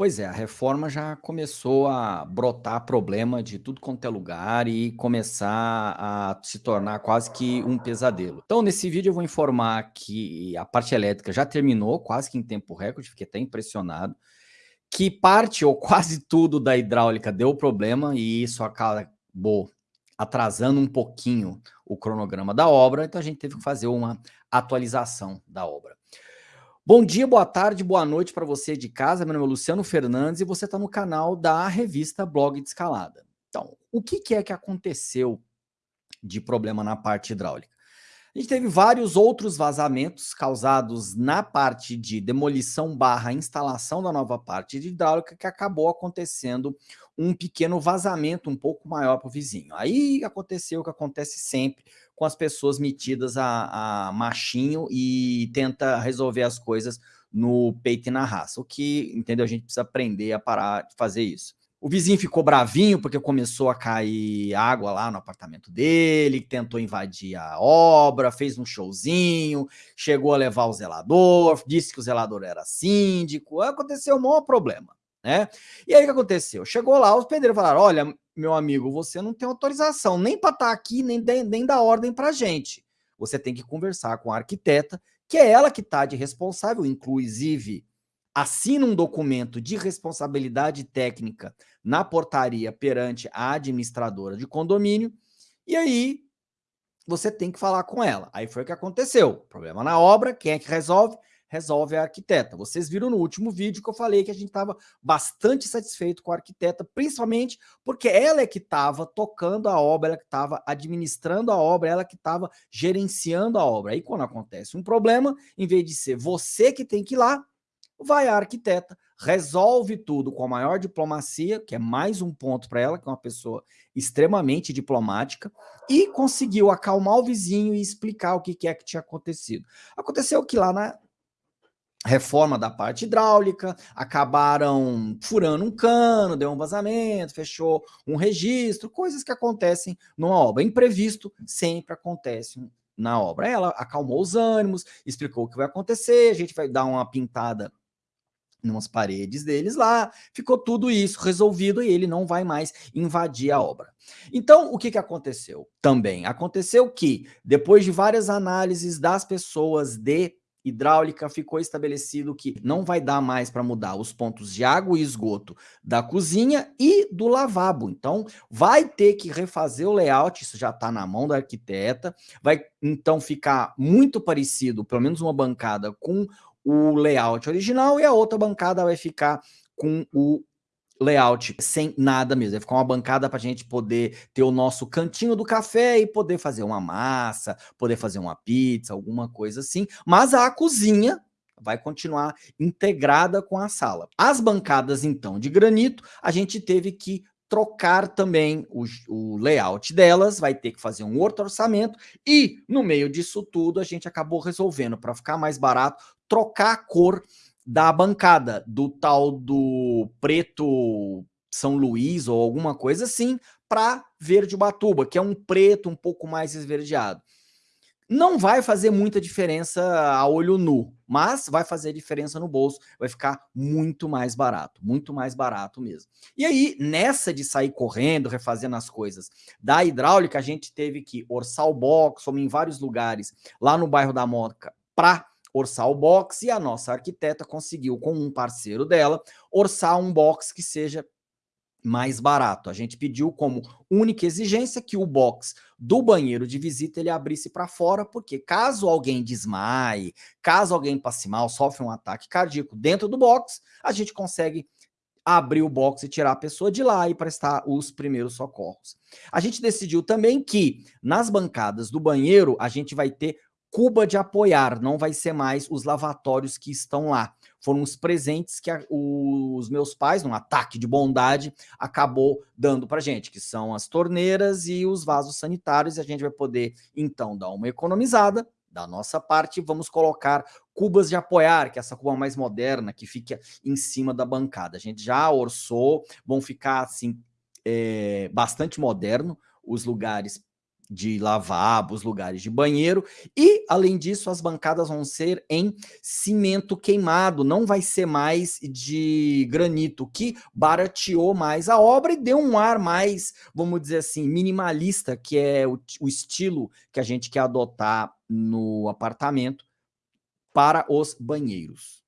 Pois é, a reforma já começou a brotar problema de tudo quanto é lugar e começar a se tornar quase que um pesadelo. Então, nesse vídeo eu vou informar que a parte elétrica já terminou, quase que em tempo recorde, fiquei até impressionado, que parte ou quase tudo da hidráulica deu problema e isso acabou atrasando um pouquinho o cronograma da obra, então a gente teve que fazer uma atualização da obra. Bom dia, boa tarde, boa noite para você de casa. Meu nome é Luciano Fernandes e você está no canal da revista Blog de Escalada. Então, o que, que é que aconteceu de problema na parte hidráulica? A gente teve vários outros vazamentos causados na parte de demolição barra instalação da nova parte de hidráulica que acabou acontecendo um pequeno vazamento um pouco maior para o vizinho. Aí aconteceu o que acontece sempre com as pessoas metidas a, a machinho e tenta resolver as coisas no peito e na raça. O que, entendeu? A gente precisa aprender a parar de fazer isso. O vizinho ficou bravinho porque começou a cair água lá no apartamento dele, tentou invadir a obra, fez um showzinho, chegou a levar o zelador, disse que o zelador era síndico, aconteceu um maior problema, né? E aí o que aconteceu? Chegou lá, os pedreiros falaram, olha, meu amigo, você não tem autorização nem para estar tá aqui, nem, nem dar ordem para gente. Você tem que conversar com a arquiteta, que é ela que está de responsável, inclusive assina um documento de responsabilidade técnica na portaria perante a administradora de condomínio, e aí você tem que falar com ela. Aí foi o que aconteceu. Problema na obra, quem é que resolve? Resolve a arquiteta. Vocês viram no último vídeo que eu falei que a gente estava bastante satisfeito com a arquiteta, principalmente porque ela é que estava tocando a obra, ela que estava administrando a obra, ela que estava gerenciando a obra. Aí quando acontece um problema, em vez de ser você que tem que ir lá, vai a arquiteta, resolve tudo com a maior diplomacia, que é mais um ponto para ela, que é uma pessoa extremamente diplomática, e conseguiu acalmar o vizinho e explicar o que, que é que tinha acontecido. Aconteceu que lá na reforma da parte hidráulica, acabaram furando um cano, deu um vazamento, fechou um registro, coisas que acontecem numa obra. Imprevisto sempre acontece na obra. Ela acalmou os ânimos, explicou o que vai acontecer, a gente vai dar uma pintada nas paredes deles lá, ficou tudo isso resolvido e ele não vai mais invadir a obra. Então, o que, que aconteceu também? Aconteceu que, depois de várias análises das pessoas de hidráulica, ficou estabelecido que não vai dar mais para mudar os pontos de água e esgoto da cozinha e do lavabo. Então, vai ter que refazer o layout, isso já está na mão da arquiteta, vai então ficar muito parecido, pelo menos uma bancada, com o layout original e a outra bancada vai ficar com o layout sem nada mesmo. Vai ficar uma bancada para a gente poder ter o nosso cantinho do café e poder fazer uma massa, poder fazer uma pizza, alguma coisa assim. Mas a cozinha vai continuar integrada com a sala. As bancadas, então, de granito, a gente teve que trocar também o, o, layout delas, vai ter que fazer um outro orçamento e no meio disso tudo a gente acabou resolvendo para ficar mais barato trocar a cor da bancada, do tal do preto São Luís ou alguma coisa assim, para verde Ubatuba, que é um preto um pouco mais esverdeado. Não vai fazer muita diferença a olho nu, mas vai fazer diferença no bolso, vai ficar muito mais barato, muito mais barato mesmo. E aí, nessa de sair correndo, refazendo as coisas da hidráulica, a gente teve que orçar o box, fomos em vários lugares, lá no bairro da Moca, para orçar o box e a nossa arquiteta conseguiu, com um parceiro dela, orçar um box que seja mais barato. A gente pediu como única exigência que o box do banheiro de visita ele abrisse para fora, porque caso alguém desmaie, caso alguém passe mal, sofre um ataque cardíaco dentro do box, a gente consegue abrir o box e tirar a pessoa de lá e prestar os primeiros socorros. A gente decidiu também que nas bancadas do banheiro a gente vai ter Cuba de apoiar, não vai ser mais os lavatórios que estão lá. Foram os presentes que a, os meus pais, num ataque de bondade, acabou dando para gente, que são as torneiras e os vasos sanitários, e a gente vai poder, então, dar uma economizada da nossa parte, vamos colocar cubas de apoiar, que é essa cuba mais moderna, que fica em cima da bancada. A gente já orçou, vão ficar, assim, é, bastante moderno os lugares de lavabos, lugares de banheiro e, além disso, as bancadas vão ser em cimento queimado, não vai ser mais de granito, que barateou mais a obra e deu um ar mais, vamos dizer assim, minimalista, que é o, o estilo que a gente quer adotar no apartamento para os banheiros.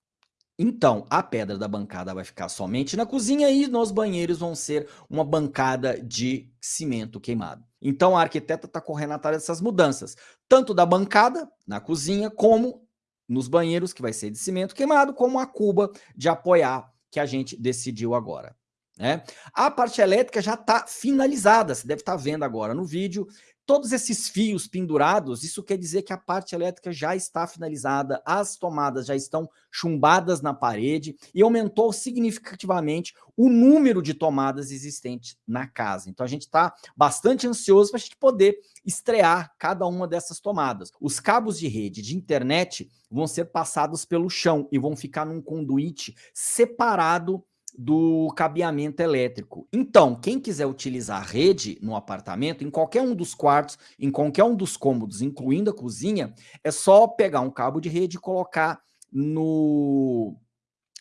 Então, a pedra da bancada vai ficar somente na cozinha e nos banheiros vão ser uma bancada de cimento queimado. Então, a arquiteta está correndo atrás dessas mudanças, tanto da bancada na cozinha, como nos banheiros, que vai ser de cimento queimado, como a cuba de apoiar que a gente decidiu agora. Né? A parte elétrica já está finalizada, você deve estar tá vendo agora no vídeo, Todos esses fios pendurados, isso quer dizer que a parte elétrica já está finalizada, as tomadas já estão chumbadas na parede e aumentou significativamente o número de tomadas existentes na casa. Então a gente está bastante ansioso para a gente poder estrear cada uma dessas tomadas. Os cabos de rede de internet vão ser passados pelo chão e vão ficar num conduíte separado do cabeamento elétrico. Então, quem quiser utilizar a rede no apartamento, em qualquer um dos quartos, em qualquer um dos cômodos, incluindo a cozinha, é só pegar um cabo de rede e colocar no,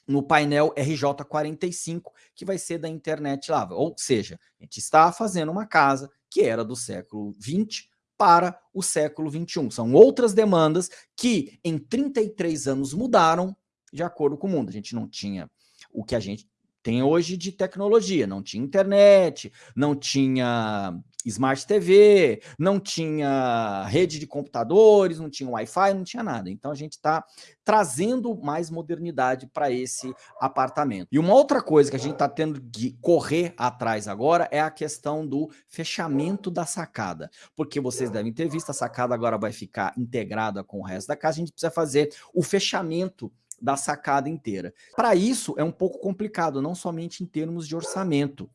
no painel RJ45, que vai ser da internet lá. Ou seja, a gente está fazendo uma casa que era do século 20 para o século 21. São outras demandas que em 33 anos mudaram de acordo com o mundo. A gente não tinha o que a gente tem hoje de tecnologia, não tinha internet, não tinha Smart TV, não tinha rede de computadores, não tinha Wi-Fi, não tinha nada. Então a gente está trazendo mais modernidade para esse apartamento. E uma outra coisa que a gente está tendo que correr atrás agora é a questão do fechamento da sacada. Porque vocês devem ter visto, a sacada agora vai ficar integrada com o resto da casa, a gente precisa fazer o fechamento da sacada inteira. Para isso é um pouco complicado, não somente em termos de orçamento,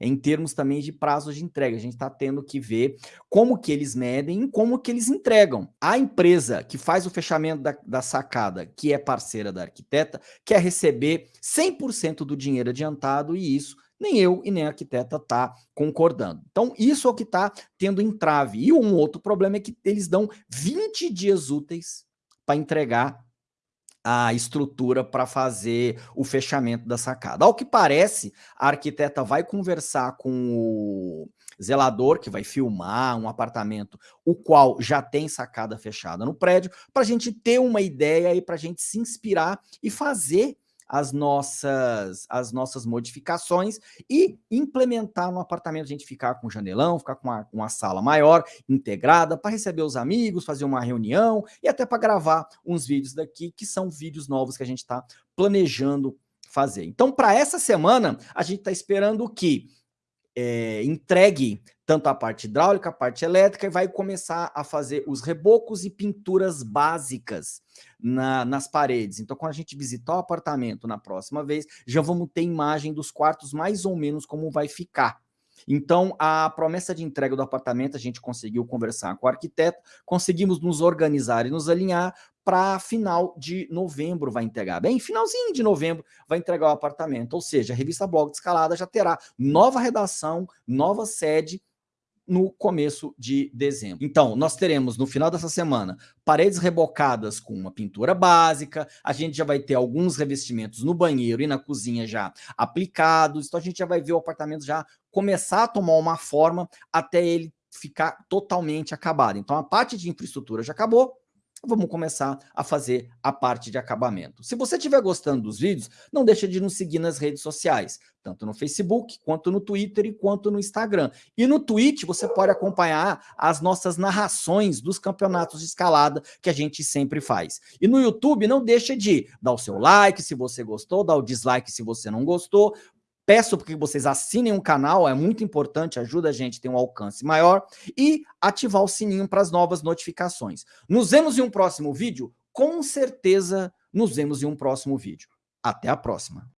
em termos também de prazos de entrega. A gente está tendo que ver como que eles medem e como que eles entregam. A empresa que faz o fechamento da, da sacada, que é parceira da arquiteta, quer receber 100% do dinheiro adiantado e isso nem eu e nem a arquiteta tá concordando. Então, isso é o que está tendo entrave. E um outro problema é que eles dão 20 dias úteis para entregar a estrutura para fazer o fechamento da sacada. Ao que parece, a arquiteta vai conversar com o zelador, que vai filmar um apartamento, o qual já tem sacada fechada no prédio, para a gente ter uma ideia e para a gente se inspirar e fazer as nossas, as nossas modificações e implementar no apartamento, a gente ficar com janelão, ficar com uma, uma sala maior, integrada, para receber os amigos, fazer uma reunião e até para gravar uns vídeos daqui, que são vídeos novos que a gente está planejando fazer. Então, para essa semana, a gente está esperando que é, entregue tanto a parte hidráulica, a parte elétrica, e vai começar a fazer os rebocos e pinturas básicas na, nas paredes. Então, quando a gente visitar o apartamento na próxima vez, já vamos ter imagem dos quartos mais ou menos como vai ficar. Então, a promessa de entrega do apartamento, a gente conseguiu conversar com o arquiteto, conseguimos nos organizar e nos alinhar para final de novembro vai entregar. Bem, finalzinho de novembro vai entregar o apartamento. Ou seja, a revista Blog de Escalada já terá nova redação, nova sede no começo de dezembro. Então, nós teremos no final dessa semana paredes rebocadas com uma pintura básica, a gente já vai ter alguns revestimentos no banheiro e na cozinha já aplicados, então a gente já vai ver o apartamento já começar a tomar uma forma até ele ficar totalmente acabado. Então, a parte de infraestrutura já acabou, vamos começar a fazer a parte de acabamento. Se você estiver gostando dos vídeos, não deixa de nos seguir nas redes sociais, tanto no Facebook, quanto no Twitter e quanto no Instagram. E no Twitch você pode acompanhar as nossas narrações dos campeonatos de escalada que a gente sempre faz. E no YouTube não deixa de dar o seu like se você gostou, dar o dislike se você não gostou, Peço que vocês assinem o canal, é muito importante, ajuda a gente a ter um alcance maior e ativar o sininho para as novas notificações. Nos vemos em um próximo vídeo? Com certeza nos vemos em um próximo vídeo. Até a próxima!